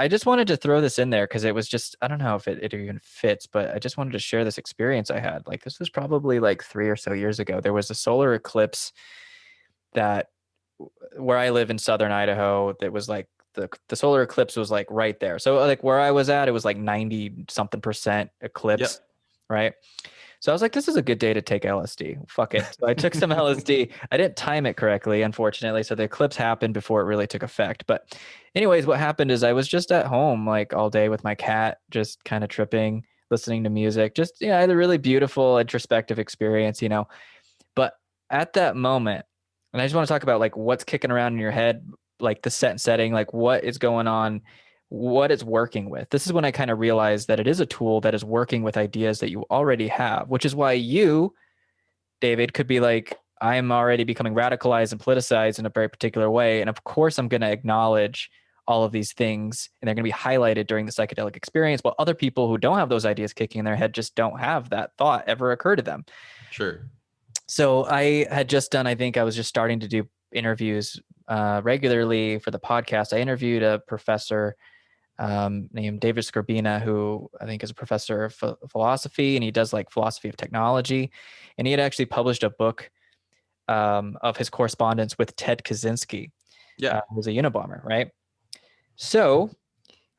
I just wanted to throw this in there because it was just I don't know if it, it even fits, but I just wanted to share this experience I had. Like this was probably like three or so years ago. There was a solar eclipse that where I live in southern Idaho that was like the the solar eclipse was like right there. So like where I was at, it was like 90 something percent eclipse, yep. right? So I was like, this is a good day to take LSD. Fuck it. So I took some LSD. I didn't time it correctly, unfortunately. So the eclipse happened before it really took effect. But, anyways, what happened is I was just at home like all day with my cat, just kind of tripping, listening to music. Just, yeah, I had a really beautiful introspective experience, you know. But at that moment, and I just want to talk about like what's kicking around in your head, like the set and setting, like what is going on what it's working with. This is when I kind of realized that it is a tool that is working with ideas that you already have, which is why you, David, could be like, I'm already becoming radicalized and politicized in a very particular way. And of course, I'm going to acknowledge all of these things and they're going to be highlighted during the psychedelic experience. While other people who don't have those ideas kicking in their head just don't have that thought ever occur to them. Sure. So I had just done, I think I was just starting to do interviews uh, regularly for the podcast. I interviewed a professor um, named David Skrbina, who I think is a professor of philosophy, and he does like philosophy of technology. And he had actually published a book um, of his correspondence with Ted Kaczynski, yeah, uh, who's a Unabomber, right? So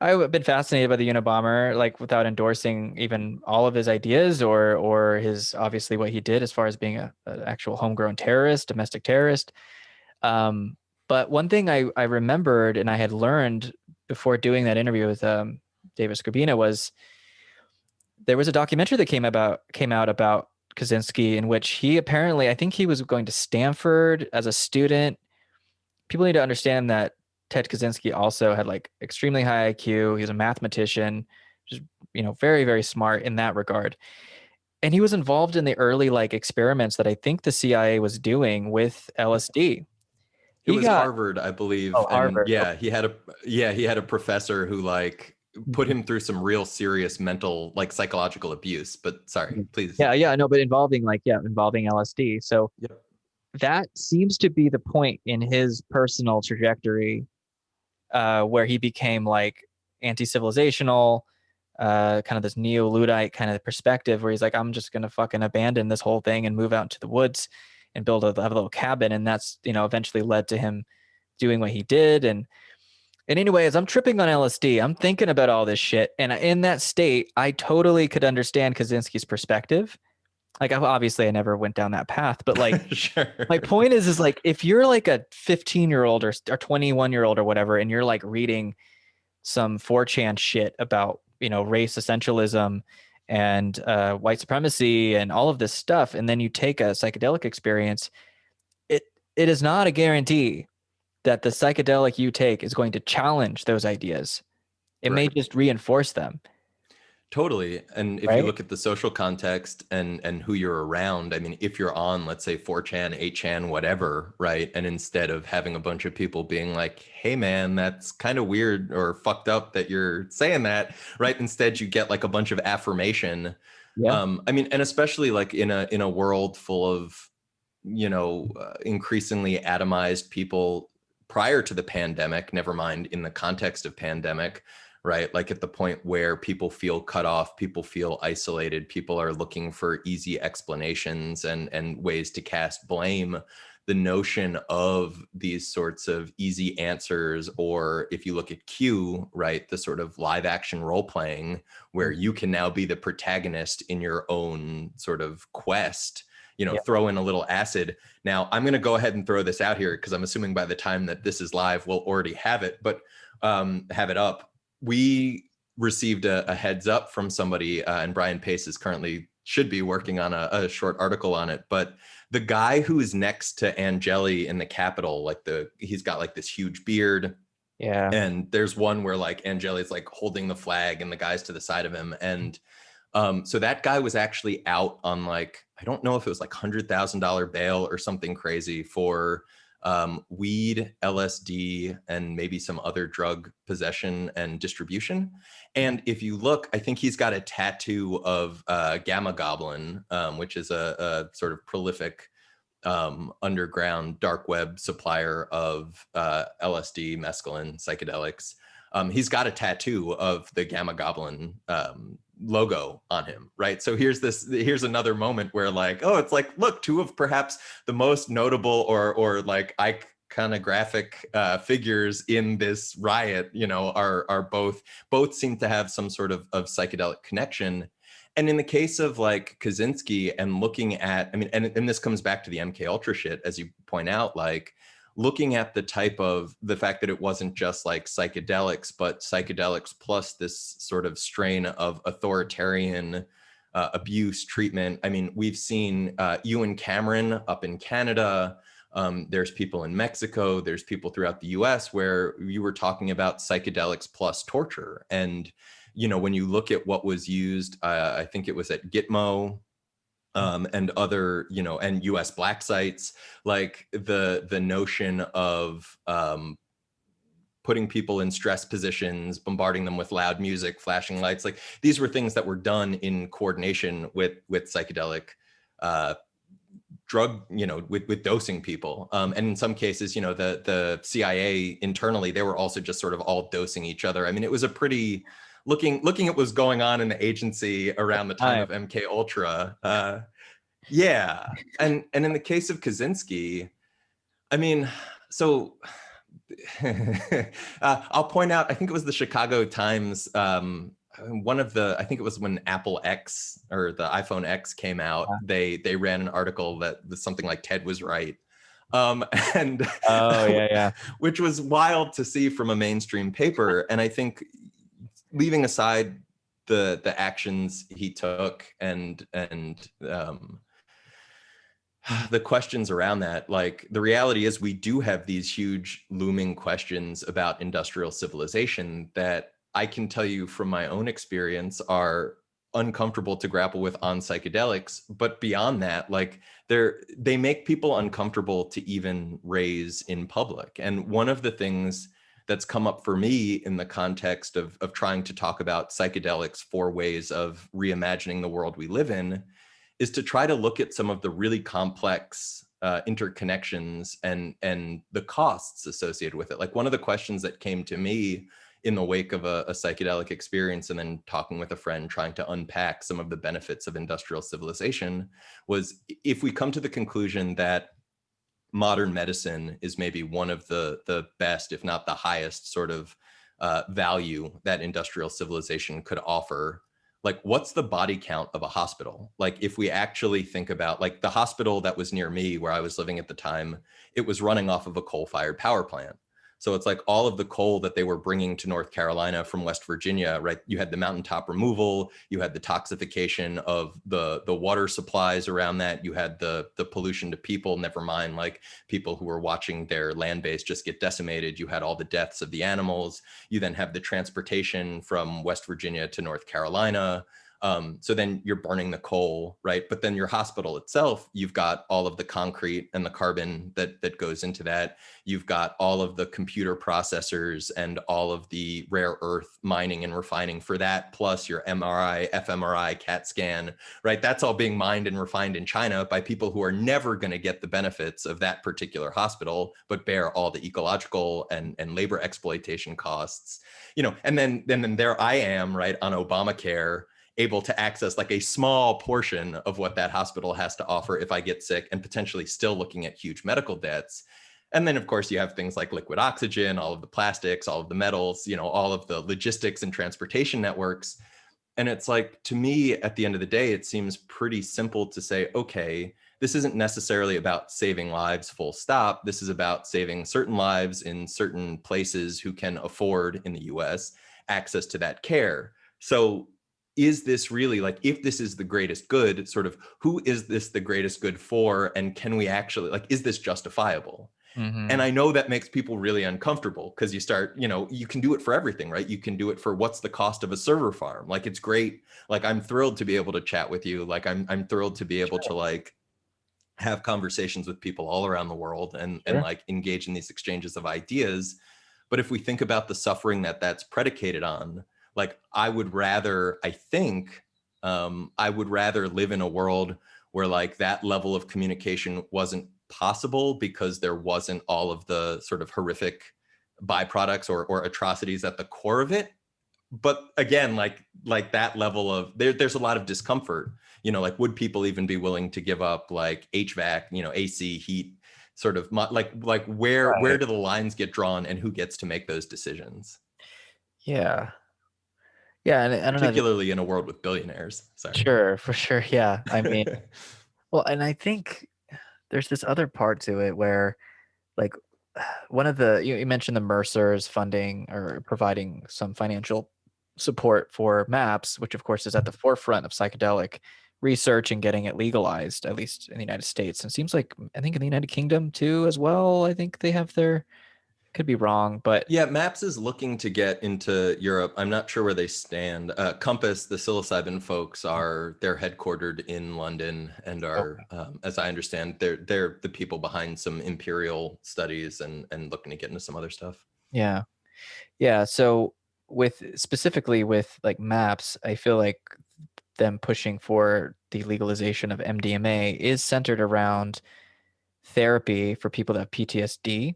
I've been fascinated by the Unabomber, like without endorsing even all of his ideas or or his obviously what he did as far as being a, an actual homegrown terrorist, domestic terrorist. Um, but one thing I, I remembered and I had learned before doing that interview with um, David Skrbina was there was a documentary that came about came out about Kaczynski in which he apparently I think he was going to Stanford as a student. People need to understand that Ted Kaczynski also had like extremely high IQ. He was a mathematician, just you know very very smart in that regard. And he was involved in the early like experiments that I think the CIA was doing with LSD it was got, Harvard, I believe. Oh, Harvard. yeah, he had a yeah, he had a professor who like put mm-hmm. him through some real serious mental like psychological abuse. But sorry, mm-hmm. please. Yeah, yeah, no, but involving like yeah, involving LSD. So yep. that seems to be the point in his personal trajectory uh, where he became like anti-civilizational, uh, kind of this neo-Luddite kind of perspective where he's like, I'm just gonna fucking abandon this whole thing and move out into the woods and build a, have a little cabin. And that's, you know, eventually led to him doing what he did. And, and anyway, as I'm tripping on LSD, I'm thinking about all this shit. And in that state, I totally could understand Kaczynski's perspective. Like obviously I never went down that path, but like sure. my point is, is like, if you're like a 15 year old or, or 21 year old or whatever, and you're like reading some 4chan shit about, you know, race essentialism and uh, white supremacy and all of this stuff, and then you take a psychedelic experience, it it is not a guarantee that the psychedelic you take is going to challenge those ideas. It right. may just reinforce them. Totally. And if right? you look at the social context and and who you're around, I mean, if you're on, let's say 4chan, 8chan, whatever, right? And instead of having a bunch of people being like, hey man, that's kind of weird or fucked up that you're saying that, right? Instead you get like a bunch of affirmation. Yeah. Um, I mean, and especially like in a in a world full of, you know, uh, increasingly atomized people prior to the pandemic, never mind in the context of pandemic, right? Like at the point where people feel cut off, people feel isolated, people are looking for easy explanations and, and ways to cast blame. The notion of these sorts of easy answers, or if you look at Q, right, the sort of live action role playing where mm-hmm. you can now be the protagonist in your own sort of quest you know, throw in a little acid. Now, I'm going to go ahead and throw this out here because I'm assuming by the time that this is live, we'll already have it, but um, have it up we received a, a, heads up from somebody, uh, and Brian Pace is currently should be working on a, a, short article on it. But the guy who is next to Angeli in the Capitol, like the he's got like this huge beard. Yeah. And there's one where like Angeli's like holding the flag and the guy's to the side of him. And um, so that guy was actually out on like, I don't know if it was like hundred thousand dollar bail or something crazy for um, weed, LSD, and maybe some other drug possession and distribution. And if you look, I think he's got a tattoo of uh, Gamma Goblin, um, which is a, a, sort of prolific um, underground dark web supplier of uh, LSD, mescaline, psychedelics. um, he's got a tattoo of the Gamma Goblin um, logo on him, right? So here's this, here's another moment where like, oh, it's like, look, two of perhaps the most notable or or like iconographic uh, figures in this riot, you know, are are both both seem to have some sort of of psychedelic connection. And in the case of like Kaczynski and looking at, I mean, and, and this comes back to the MK Ultra shit, as you point out, like looking at the type of the fact that it wasn't just like psychedelics, but psychedelics plus this sort of strain of authoritarian uh, abuse treatment. I mean, we've seen uh, Ewen Cameron up in Canada. Um, there's people in Mexico. There's people throughout the U.S. where you were talking about psychedelics plus torture. And you know, when you look at what was used, uh, I think it was at Gitmo um, and other, you know, and US black sites, like the the notion of um, putting people in stress positions, bombarding them with loud music, flashing lights, like these were things that were done in coordination with with psychedelic uh, drug, you know, with, with dosing people. Um, and in some cases, you know, the the CIA internally, they were also just sort of all dosing each other. I mean, it was a pretty looking looking at what's going on in the agency around the time of MK Ultra. Uh, yeah, and and in the case of Kaczynski, I mean, so uh, I'll point out. I think it was the Chicago Times. Um, one of the I think it was when Apple X or the iPhone X came out. Yeah. They they ran an article that was something like Ted was right. Um, and oh yeah yeah which was wild to see from a mainstream paper and i think leaving aside the the actions he took and and um, the questions around that like the reality is we do have these huge looming questions about industrial civilization that i can tell you from my own experience are uncomfortable to grapple with on psychedelics but beyond that like they're they make people uncomfortable to even raise in public. And one of the things that's come up for me in the context of, of trying to talk about psychedelics for ways of reimagining the world we live in is to try to look at some of the really complex uh, interconnections and and the costs associated with it. Like one of the questions that came to me in the wake of a, a, psychedelic experience and then talking with a friend trying to unpack some of the benefits of industrial civilization was if we come to the conclusion that modern medicine is maybe one of the the best, if not the highest sort of uh, value that industrial civilization could offer. Like what's the body count of a hospital? Like if we actually think about like the hospital that was near me where I was living at the time, it was running off of a coal fired power plant. So it's like all of the coal that they were bringing to North Carolina from West Virginia, right? You had the mountaintop removal, you had the toxification of the, the water supplies around that, you had the, the pollution to people, never mind like people who were watching their land base just get decimated. You had all the deaths of the animals. You then have the transportation from West Virginia to North Carolina. Um, so then you're burning the coal, right? But then your hospital itself, you've got all of the concrete and the carbon that that goes into that. You've got all of the computer processors and all of the rare earth mining and refining for that, plus your MRI, fMRI, CAT scan, right? That's all being mined and refined in China by people who are never going to get the benefits of that particular hospital, but bear all the ecological and, and labor exploitation costs, you know, and then, then, then there I am, right, on Obamacare, able to access like a small portion of what that hospital has to offer if I get sick and potentially still looking at huge medical debts. And then of course you have things like liquid oxygen, all of the plastics, all of the metals, you know, all of the logistics and transportation networks. And it's like, to me, at the end of the day, it seems pretty simple to say, okay, this isn't necessarily about saving lives full stop. This is about saving certain lives in certain places who can afford in the US access to that care. So is this really like if this is the greatest good sort of who is this the greatest good for and can we actually like is this justifiable mm -hmm. and i know that makes people really uncomfortable because you start you know you can do it for everything right you can do it for what's the cost of a server farm like it's great like i'm thrilled to be able to chat with you like i'm i'm thrilled to be able sure. to like have conversations with people all around the world and sure. and like engage in these exchanges of ideas but if we think about the suffering that that's predicated on like I would rather, I think, um, I would rather live in a world where like that level of communication wasn't possible because there wasn't all of the sort of horrific byproducts or, or atrocities at the core of it. But again like like that level of there, there's a lot of discomfort. You know like would people even be willing to give up like hvac you know ac heat sort of like like where right. where do the lines get drawn and who gets to make those decisions? Yeah yeah and I don't particularly know. in a world with billionaires Sorry. sure for sure yeah i mean well and i think there's this other part to it where like one of the you, mentioned the mercers funding or providing some financial support for maps which of course is at the forefront of psychedelic research and getting it legalized at least in the united states and it seems like i think in the united kingdom too as well i think they have their could be wrong, but yeah, Maps is looking to get into Europe. I'm not sure where they stand. Uh, Compass, the psilocybin folks, are they're headquartered in London and are, okay. um, as I understand, they're they're the people behind some imperial studies and and looking to get into some other stuff. Yeah, yeah. So with specifically with like Maps, I feel like them pushing for the legalization of MDMA is centered around therapy for people that have PTSD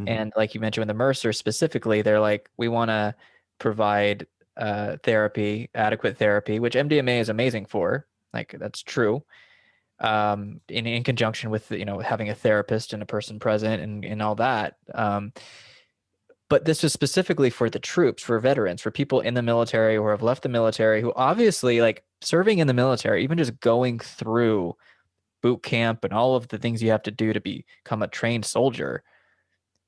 Mm-hmm. And like you mentioned with the Mercer specifically, they're like, we want to provide uh, therapy, adequate therapy, which MDMA is amazing for. Like that's true. Um, in, in conjunction with you know having a therapist and a person present and, and all that. Um, but this was specifically for the troops, for veterans, for people in the military or have left the military who obviously like serving in the military, even just going through boot camp and all of the things you have to do to become a trained soldier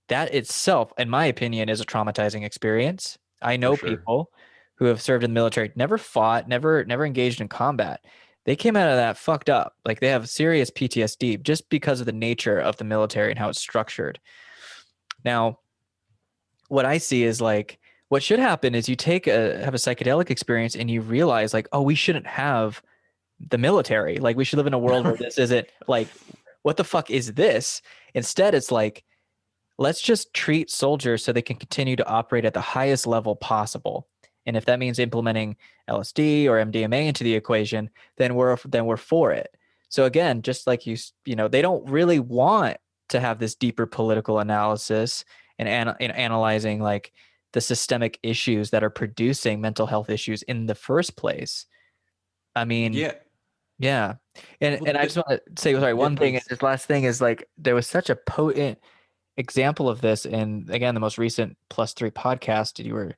that itself, in my opinion, is a traumatizing experience. I know sure. people who have served in the military, never fought, never never engaged in combat. They came out of that fucked up. Like they have serious PTSD just because of the nature of the military and how it's structured. Now, what I see is like what should happen is you take a have a psychedelic experience and you realize like, oh, we shouldn't have the military. Like we should live in a world where this isn't like what the fuck is this? Instead, it's like let's just treat soldiers so they can continue to operate at the highest level possible. And if that means implementing LSD or MDMA into the equation, then we're then we're for it. So again, just like you you know, they don't really want to have this deeper political analysis and, an, and analyzing like the systemic issues that are producing mental health issues in the first place. I mean, yeah. Yeah. And well, and I just want to say sorry, one thing, this last thing is like there was such a potent example of this in again the most recent plus three podcast you were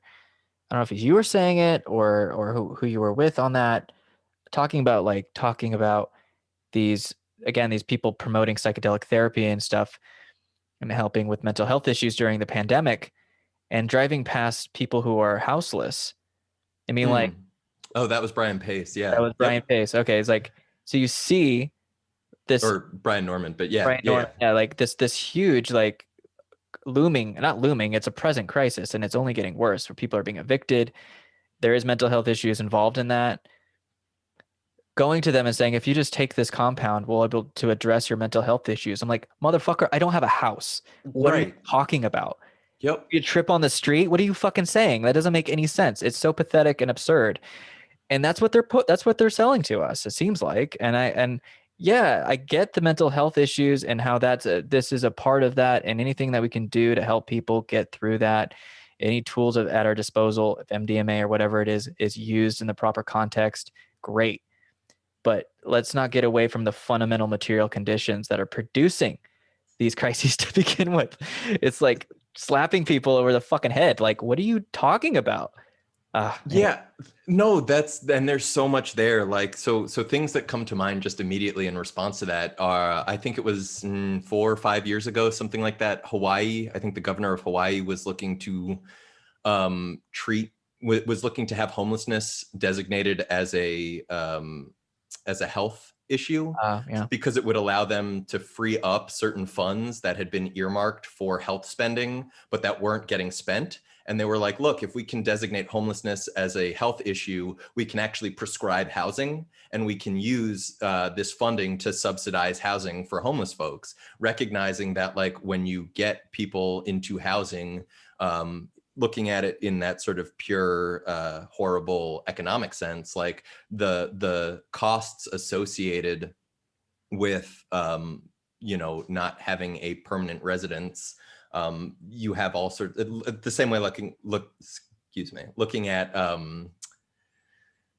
i don't know if you were saying it or or who, who you were with on that talking about like talking about these again these people promoting psychedelic therapy and stuff and helping with mental health issues during the pandemic and driving past people who are houseless. I mean mm. like oh that was brian pace yeah. That was brian pace. Okay it's like so you see this or Brian Normand, but yeah, Brian yeah, Normand, yeah, like this this huge like looming, not looming, it's a present crisis and it's only getting worse. Where people are being evicted, there is mental health issues involved in that. Going to them and saying, if you just take this compound, we'll be able to address your mental health issues. I'm like, motherfucker, I don't have a house. What right. are you talking about? Yep. You trip on the street. What are you fucking saying? That doesn't make any sense. It's so pathetic and absurd. And that's what they're put. That's what they're selling to us. It seems like. And I and yeah, I get the mental health issues and how that's a, this is a part of that, and anything that we can do to help people get through that. Any tools at our disposal, if MDMA or whatever it is is used in the proper context, great. But let's not get away from the fundamental material conditions that are producing these crises to begin with. It's like slapping people over the fucking head. Like, what are you talking about? Uh, yeah, no, that's and there's so much there. Like so, so things that come to mind just immediately in response to that are, I think it was mm, four or five years ago, something like that. Hawaii, I think the governor of Hawaii was looking to um, treat was looking to have homelessness designated as a um, as a health issue uh, yeah. because it would allow them to free up certain funds that had been earmarked for health spending, but that weren't getting spent and they were like, look, if we can designate homelessness as a health issue, we can actually prescribe housing and we can use uh, this funding to subsidize housing for homeless folks, recognizing that like when you get people into housing, um, looking at it in that sort of pure uh, horrible economic sense, like the the costs associated with um, you know not having a permanent residence um, you have all sorts the same way looking look excuse me looking at um,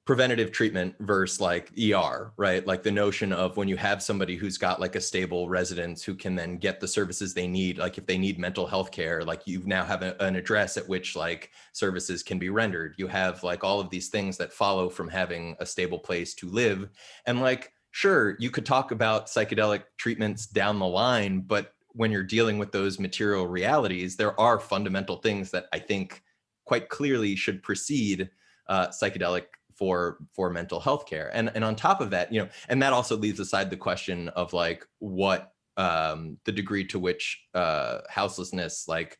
preventative treatment versus like ER, right? Like the notion of when you have somebody who's got like a stable residence who can then get the services they need, like if they need mental health care, like you now have a, an address at which like services can be rendered. You have like all of these things that follow from having a stable place to live. And like, sure, you could talk about psychedelic treatments down the line, but when you're dealing with those material realities, there are fundamental things that I think quite clearly should precede uh, psychedelic for for mental health care. And, and on top of that, you know, and that also leaves aside the question of like what um, the degree to which uh, houselessness like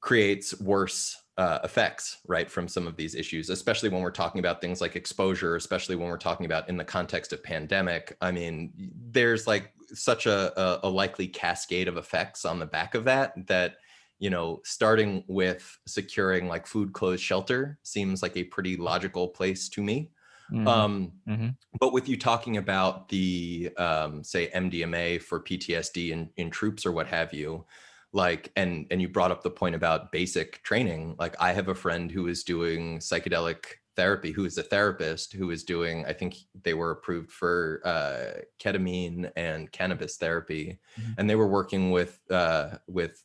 creates worse uh, effects, right, from some of these issues, especially when we're talking about things like exposure, especially when we're talking about in the context of pandemic. I mean, there's like such a, a, a likely cascade of effects on the back of that that you know, starting with securing like food, clothes, shelter seems like a pretty logical place to me. Mm -hmm. Um, mm -hmm. But with you talking about the, um, say, MDMA for PTSD in, in troops or what have you, like, and, and you brought up the point about basic training. Like I have a friend who is doing psychedelic therapy, who is a therapist who is doing, I think they were approved for uh, ketamine and cannabis therapy. Mm -hmm. And they were working with, uh, with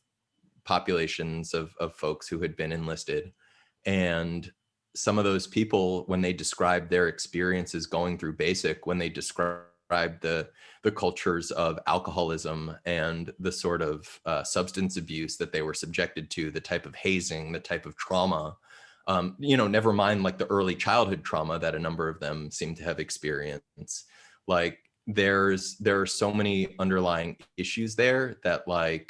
populations of, of folks who had been enlisted. And some of those people, when they described their experiences going through basic, when they described the, the cultures of alcoholism and the sort of uh, substance abuse that they were subjected to, the type of hazing, the type of trauma, um, you know, never mind like the early childhood trauma that a number of them seem to have experienced. Like there's, there are so many underlying issues there that like,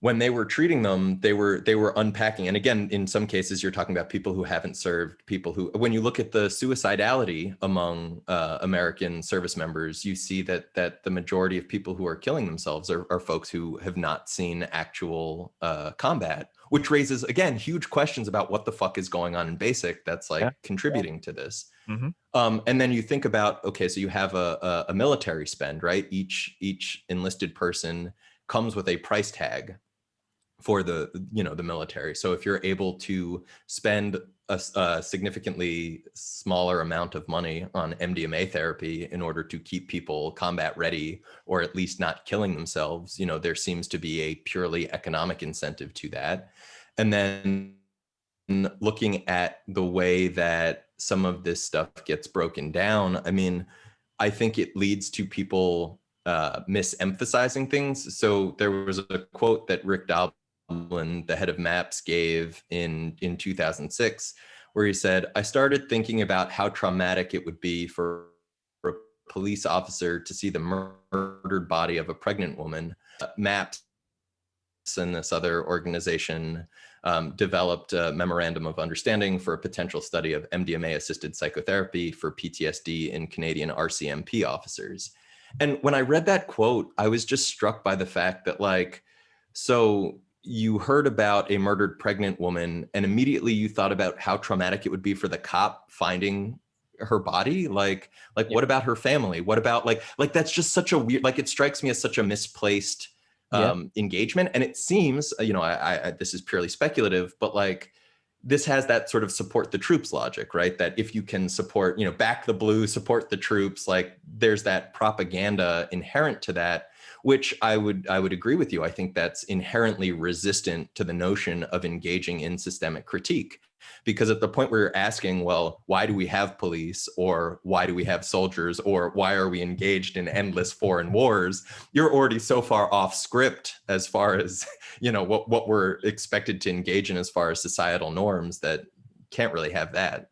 when they were treating them, they were they were unpacking. And again, in some cases, you're talking about people who haven't served, people who, when you look at the suicidality among uh, American service members, you see that that the majority of people who are killing themselves are, are folks who have not seen actual uh, combat, which raises again huge questions about what the fuck is going on in basic that's like yeah. contributing yeah. to this. Mm -hmm. um, and then you think about okay, so you have a, a, a military spend, right? Each each enlisted person comes with a price tag for the you know the military so if you're able to spend a, a, significantly smaller amount of money on mdma therapy in order to keep people combat ready or at least not killing themselves you know there seems to be a purely economic incentive to that and then looking at the way that some of this stuff gets broken down i mean i think it leads to people uh, misemphasizing things. So there was a quote that Rick Doblin the head of MAPS, gave in, in 2006, where he said, I started thinking about how traumatic it would be for a police officer to see the murdered body of a pregnant woman. Uh, MAPS and this other organization um, developed a memorandum of understanding for a potential study of MDMA assisted psychotherapy for PTSD in Canadian RCMP officers. And when I read that quote, I was just struck by the fact that like, so you heard about a murdered pregnant woman and immediately you thought about how traumatic it would be for the cop finding her body like like yeah. what about her family what about like like that's just such a weird like it strikes me as such a misplaced um engagement. And it seems you know I, I this is purely speculative but like this has that sort of support the troops logic, right? That if you can support, you know, back the blue, support the troops, like there's that propaganda inherent to that which I would I would agree with you. I think that's inherently resistant to the notion of engaging in systemic critique. Because at the point where you're asking, well, why do we have police or why do we have soldiers or why are we engaged in endless foreign wars, you're already so far off script as far as, you know, what, what we're expected to engage in as far as societal norms that can't really have that.